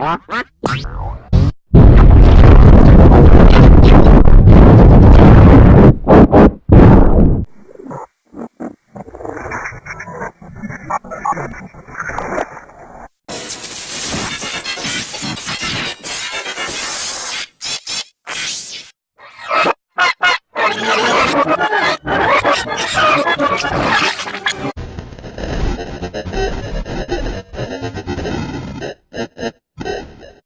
What? Come on!